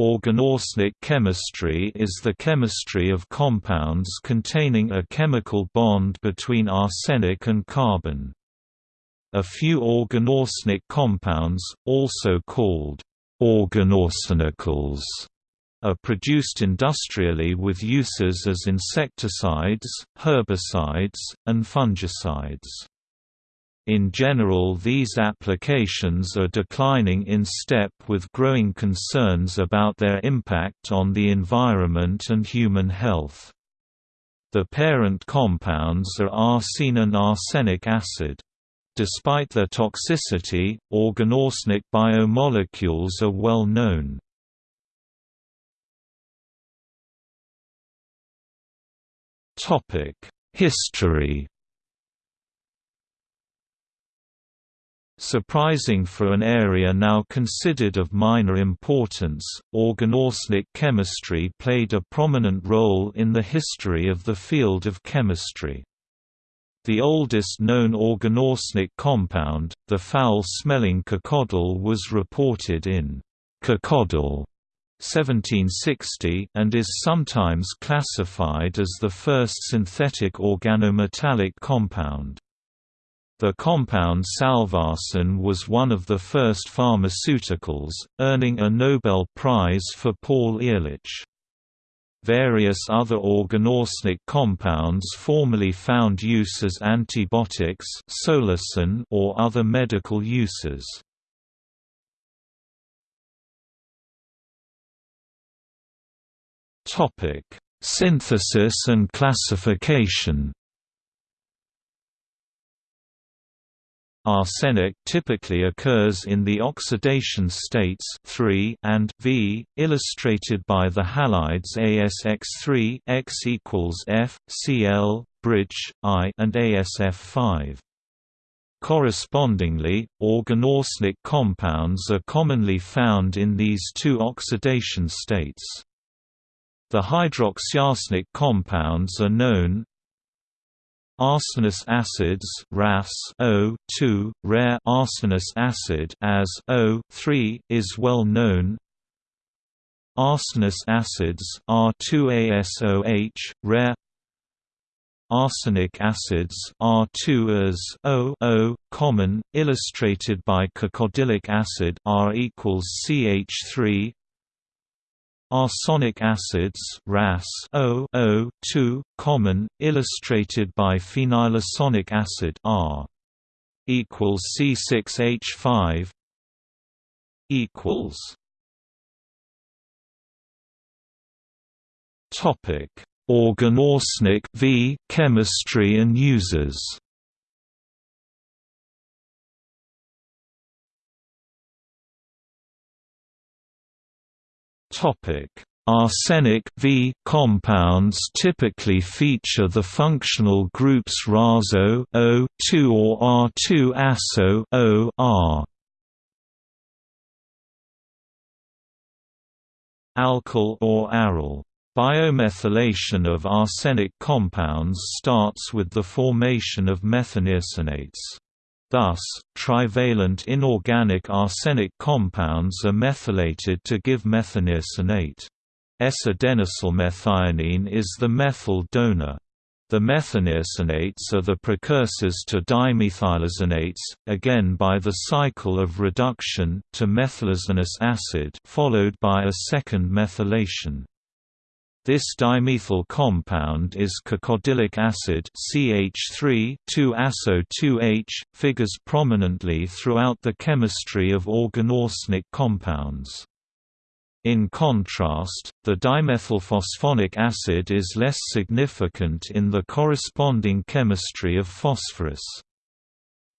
Organoarsenic chemistry is the chemistry of compounds containing a chemical bond between arsenic and carbon. A few organoarsenic compounds, also called organoarsenicals, are produced industrially with uses as insecticides, herbicides, and fungicides. In general these applications are declining in step with growing concerns about their impact on the environment and human health. The parent compounds are arsine and arsenic acid. Despite their toxicity, organoarsenic biomolecules are well known. History Surprising for an area now considered of minor importance, organoarsenic chemistry played a prominent role in the history of the field of chemistry. The oldest known organoarsenic compound, the foul-smelling cacodyl was reported in Cacodyl 1760 and is sometimes classified as the first synthetic organometallic compound. The compound salvarsan was one of the first pharmaceuticals, earning a Nobel Prize for Paul Ehrlich. Various other organoarsenic compounds formerly found use as antibiotics or other medical uses. Synthesis and classification Arsenic typically occurs in the oxidation states 3 and V, illustrated by the halides ASX3 X equals F, Cl, bridge, I and ASF5. Correspondingly, organoarsenic compounds are commonly found in these two oxidation states. The hydroxyarsenic compounds are known, Arsenous acids RAS O2, rare arsenous acid as O3 is well known. Arsenous acids R2ASOH, rare arsenic acids R2 as O, common, illustrated by cacodylic acid R equals CH3 Arsenic acids RAS O, O2, common, illustrated by phenylarsonic acid R equals C6H5 equals Topic. Organoarsenic V chemistry and uses Topic: Arsenic V compounds typically feature the functional groups RASO O2 or R2 ASO O R. Alkyl or aryl. Biomethylation of arsenic compounds starts with the formation of methanearsonates. Thus, trivalent inorganic arsenic compounds are methylated to give methanearsonate. S-adenosylmethionine is the methyl donor. The methanearsonates are the precursors to dimethylarsonates, again by the cycle of reduction to methylarsonous acid followed by a second methylation. This dimethyl compound is cacodylic acid CH3 2-ASO2H, figures prominently throughout the chemistry of organoarsenic compounds. In contrast, the dimethylphosphonic acid is less significant in the corresponding chemistry of phosphorus.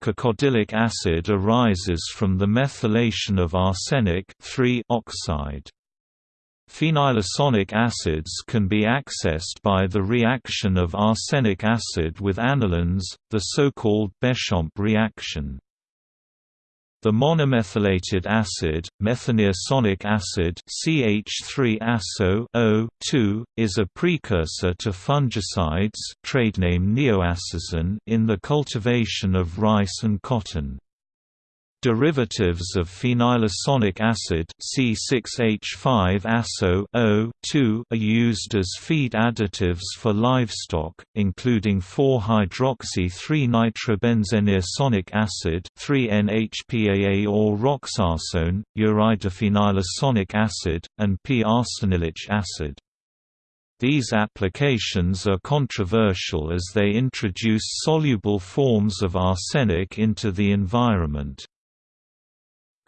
Cacodylic acid arises from the methylation of arsenic oxide. Phenylarsonic acids can be accessed by the reaction of arsenic acid with anilines, the so-called Béchamp reaction. The monomethylated acid, methanearsonic acid CH3-ASO is a precursor to fungicides trade name in the cultivation of rice and cotton. Derivatives of phenylarsonic acid C6H5AsO2, are used as feed additives for livestock, including 4-hydroxy-3-nitrobenzenearsonic acid 3-NHPAA or roxarsone, uridophenylarsonic acid, and p-arsanilic acid. These applications are controversial as they introduce soluble forms of arsenic into the environment.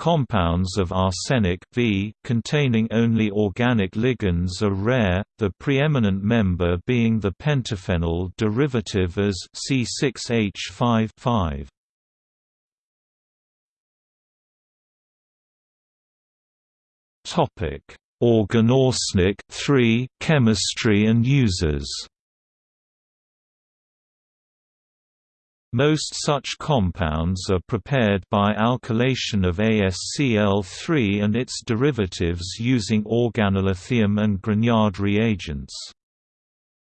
Compounds of arsenic v containing only organic ligands are rare, the preeminent member being the pentaphenyl derivative as C6H5 Topic: Organoarsenic 3 chemistry and uses. Most such compounds are prepared by alkylation of AsCl3 and its derivatives using organolithium and Grignard reagents.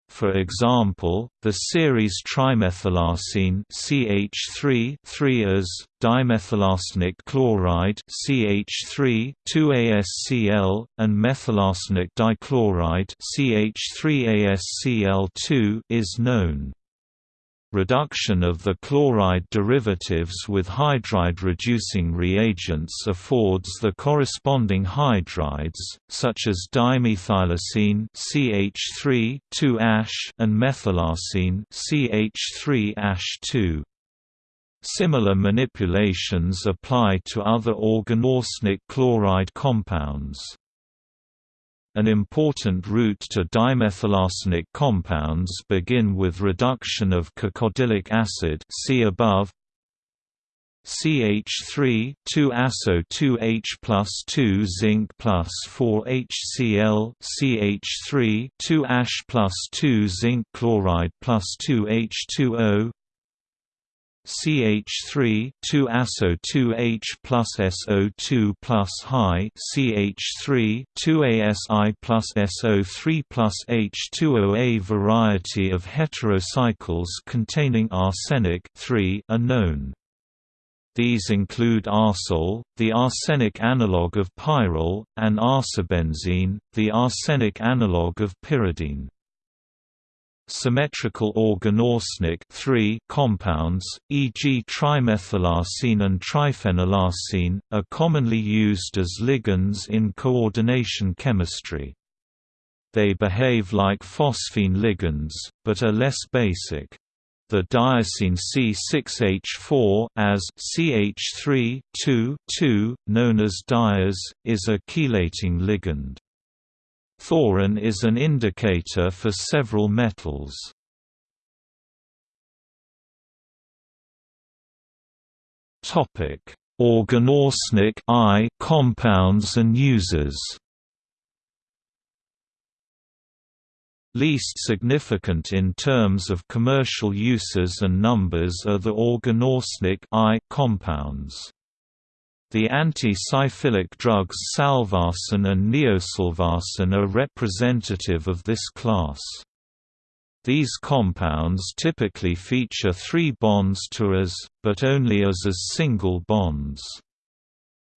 For example, the series trimethylarsine CH3 3-as, dimethylarsenic chloride CH3 2AsCl, and methylarsenic dichloride CH3AsCl2 is known. Reduction of the chloride derivatives with hydride-reducing reagents affords the corresponding hydrides, such as dimethylarsine CH3 2-ash and methylarsine CH3-ash2. Similar manipulations apply to other organoarsenic chloride compounds. An important route to dimethylarsenic compounds begin with reduction of cacodylic acid see above. CH3 2-ASO 2H plus 2 zinc plus 4 HCl CH3 2-ash plus 2 zinc chloride plus 2 H2O CH3 2-ASO 2H plus SO2 plus high CH3 2ASI plus SO3 plus H2O A variety of heterocycles containing arsenic 3 are known. These include arsol, the arsenic analogue of pyrrole, and arsabenzene, the arsenic analogue of pyridine. Symmetrical organoarsenic compounds, e.g. trimethylarsine and triphenylarsine, are commonly used as ligands in coordination chemistry. They behave like phosphine ligands, but are less basic. The diarsine C6H4 as CH3 known as diaz, is a chelating ligand. Thorin is an indicator for several metals. Topic: Organoarsenic I compounds and uses. Least significant in terms of commercial uses and numbers are the organoarsenic I compounds. The anti-syphilic drugs salvarsan and neosalvarsan are representative of this class. These compounds typically feature three bonds to as, but only as as single bonds.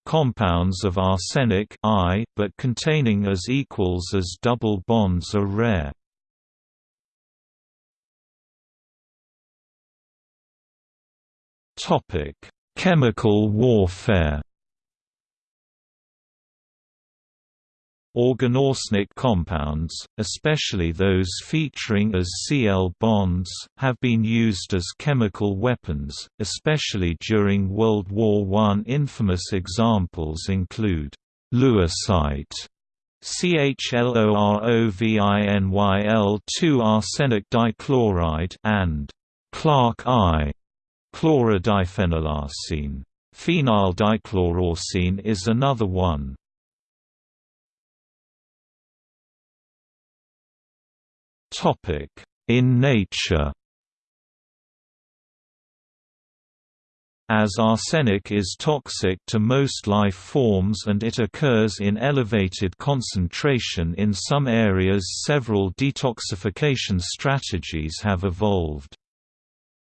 Compounds of arsenic I, but containing as equals as double bonds are rare. Topic Chemical warfare Organoarsenic compounds, especially those featuring as Cl bonds, have been used as chemical weapons, especially during World War I. Infamous examples include Lewisite CHLOROVINYL2 arsenic dichloride and Clark I Chlorodiphenylarsine. Phenyl dichloroarsine is another one. In nature As arsenic is toxic to most life forms and it occurs in elevated concentration in some areas several detoxification strategies have evolved.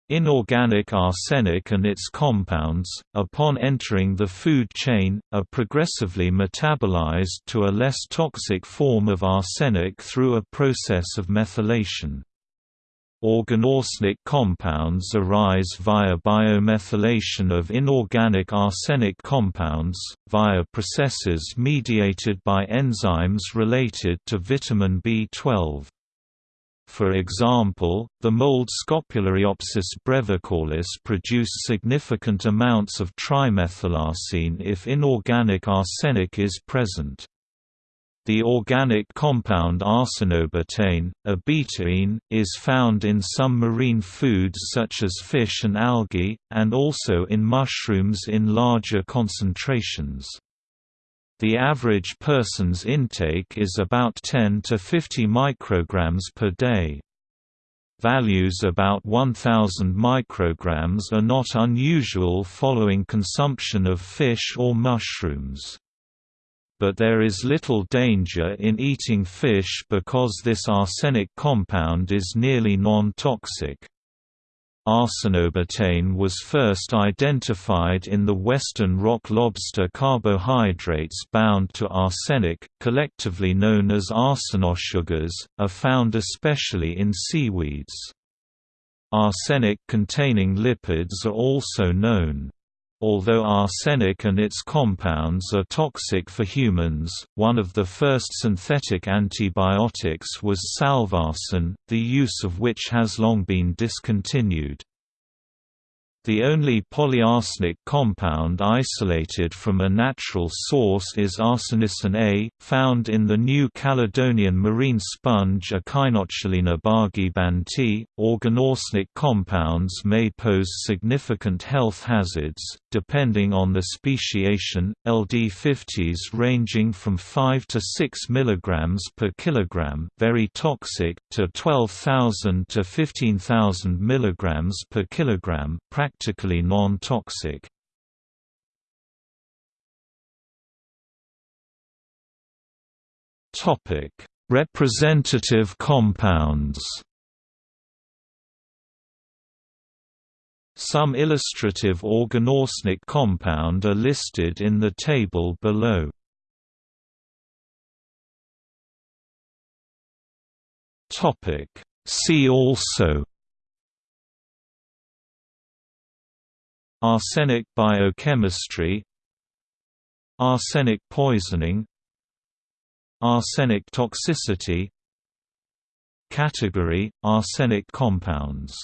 Inorganic arsenic and its compounds, upon entering the food chain, are progressively metabolized to a less toxic form of arsenic through a process of methylation. Organoarsenic compounds arise via biomethylation of inorganic arsenic compounds, via processes mediated by enzymes related to vitamin B12. For example, the mold Scopulariopsis brevicaulis produce significant amounts of trimethylarsine if inorganic arsenic is present. The organic compound arsenobetaine, a betaine, is found in some marine foods such as fish and algae, and also in mushrooms in larger concentrations. The average person's intake is about 10 to 50 micrograms per day. Values about 1000 micrograms are not unusual following consumption of fish or mushrooms. But there is little danger in eating fish because this arsenic compound is nearly non-toxic. Arsenobetaine was first identified in the western rock lobster carbohydrates bound to arsenic, collectively known as arsenosugars, are found especially in seaweeds. Arsenic-containing lipids are also known. Although arsenic and its compounds are toxic for humans, one of the first synthetic antibiotics was salvarsan, the use of which has long been discontinued. The only polyarsenic compound isolated from a natural source is arsenicin A, found in the New Caledonian marine sponge Echinochalina banti. Organoarsenic compounds may pose significant health hazards, depending on the speciation. LD50s ranging from 5 to 6 mg per kilogram, very toxic, to 12,000 to 15,000 mg per kilogram, practically non-toxic. Topic: Representative compounds. Some illustrative organoarsenic compound are listed in the table below. Topic: See also Arsenic biochemistry Arsenic poisoning Arsenic toxicity Category – Arsenic compounds